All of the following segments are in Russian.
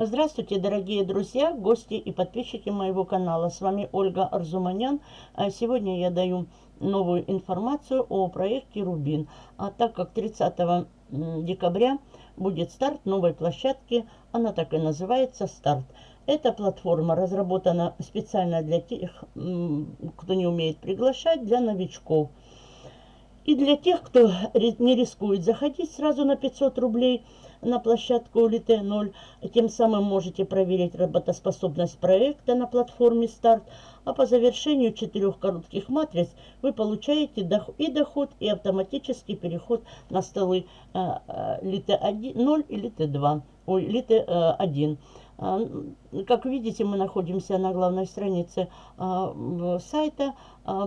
Здравствуйте, дорогие друзья, гости и подписчики моего канала. С вами Ольга Арзуманян. А сегодня я даю новую информацию о проекте «Рубин». А так как 30 декабря будет старт новой площадки, она так и называется «Старт». Эта платформа разработана специально для тех, кто не умеет приглашать, для новичков. И для тех, кто не рискует заходить сразу на 500 рублей – на площадку Улите 0. Тем самым можете проверить работоспособность проекта на платформе старт. А по завершению четырех коротких матриц вы получаете и доход, и автоматический переход на столы Лите 1, 0 и Лите 2. Ой, Лите 1. Как видите, мы находимся на главной странице сайта.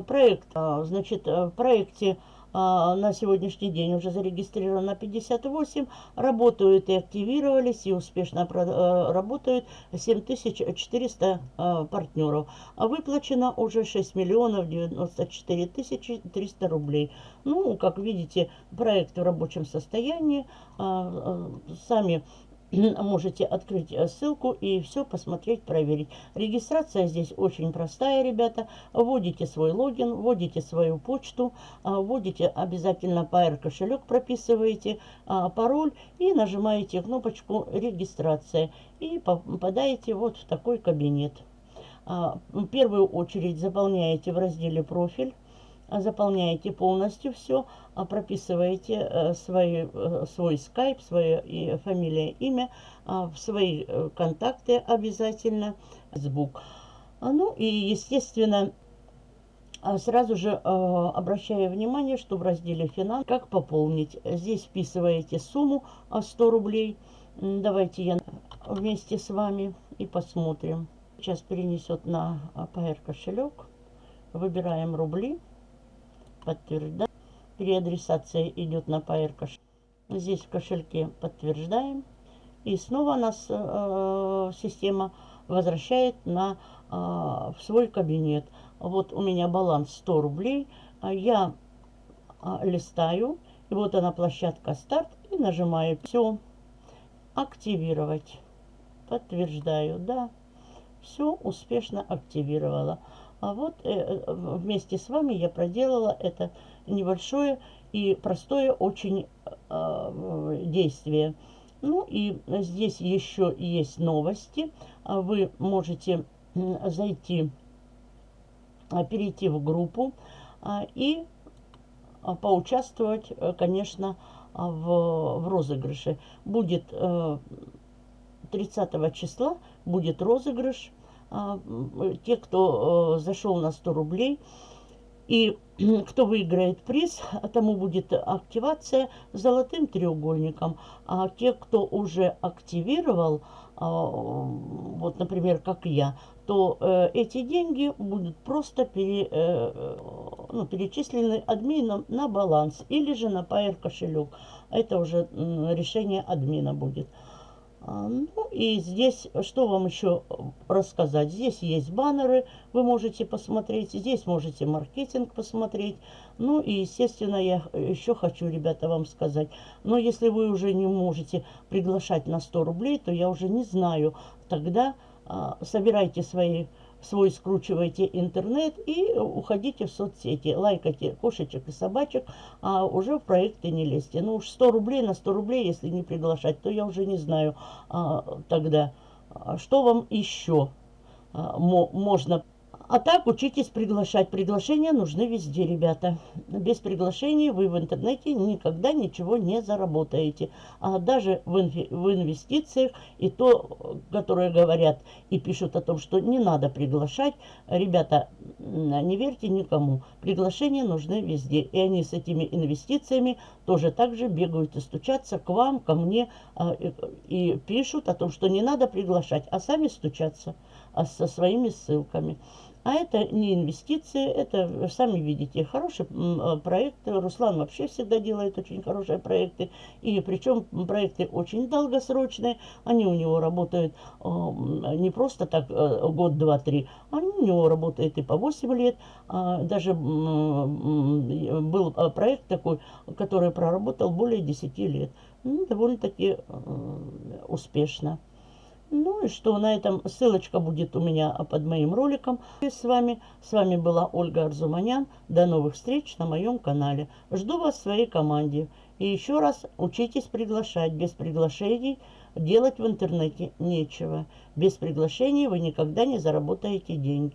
Проект, значит, в проекте на сегодняшний день уже зарегистрировано 58, работают и активировались, и успешно э, работают 7400 э, партнеров. А выплачено уже 6 миллионов 94 тысячи 300 рублей. Ну, как видите, проект в рабочем состоянии. А, э, сами можете открыть э, ссылку и все посмотреть, проверить. Регистрация здесь очень простая, ребята. Вводите свой логин, вводите свою почту, а, вводите обязательно PR кошелек, прописываете а, пароль и нажимаете кнопочку регистрация. И попадаете вот в такой кабинет. В первую очередь заполняете в разделе профиль заполняете полностью все, а прописываете э, свой, э, свой скайп, свое фамилия, имя, а, свои э, контакты обязательно, звук. А, ну и, естественно, сразу же обращаю внимание, что в разделе «Финанс» как пополнить. Здесь вписываете сумму 100 рублей. Давайте я вместе с вами и посмотрим. Сейчас перенесет на PR кошелек. Выбираем рубли подтверждаем. Переадресация идет на PR кошелек. Здесь в кошельке подтверждаем. И снова нас э, система возвращает на, э, в свой кабинет. Вот у меня баланс 100 рублей. Я э, листаю. И вот она площадка старт. И нажимаю все. Активировать. Подтверждаю. Да. Все успешно активировала. А вот э, э, вместе с вами я проделала это небольшое и простое очень э, действие. Ну и здесь еще есть новости. А вы можете зайти, а, перейти в группу а, и поучаствовать, конечно, в, в розыгрыше. Будет 30 числа будет розыгрыш а, те, кто э, зашел на 100 рублей, и кто выиграет приз, тому будет активация золотым треугольником. А те, кто уже активировал, а, вот, например, как я, то э, эти деньги будут просто пере, э, ну, перечислены админом на баланс или же на Pair кошелек. Это уже решение админа будет. А, ну и здесь, что вам еще рассказать? Здесь есть баннеры, вы можете посмотреть. Здесь можете маркетинг посмотреть. Ну и, естественно, я еще хочу, ребята, вам сказать. Но если вы уже не можете приглашать на 100 рублей, то я уже не знаю. Тогда а, собирайте свои свой скручивайте интернет и уходите в соцсети. Лайкайте кошечек и собачек, а уже в проекты не лезьте. Ну уж 100 рублей на 100 рублей, если не приглашать, то я уже не знаю а, тогда, а что вам еще а, можно а так учитесь приглашать. Приглашения нужны везде, ребята. Без приглашений вы в интернете никогда ничего не заработаете. А даже в, инфи в инвестициях и то, которые говорят и пишут о том, что не надо приглашать. Ребята, не верьте никому. Приглашения нужны везде. И они с этими инвестициями тоже так же бегают и стучатся к вам, ко мне а, и пишут о том, что не надо приглашать, а сами стучатся а, со своими ссылками. А это не инвестиции, это, сами видите, хороший э, проект. Руслан вообще всегда делает очень хорошие проекты. И причем проекты очень долгосрочные. Они у него работают э, не просто так э, год, два, три. Они у него работают и по 8 лет. А даже был проект такой, который проработал более 10 лет. Ну, довольно-таки успешно. Ну и что, на этом ссылочка будет у меня под моим роликом. И с вами, с вами была Ольга Арзуманян. До новых встреч на моем канале. Жду вас в своей команде. И еще раз учитесь приглашать. Без приглашений делать в интернете нечего. Без приглашений вы никогда не заработаете денег.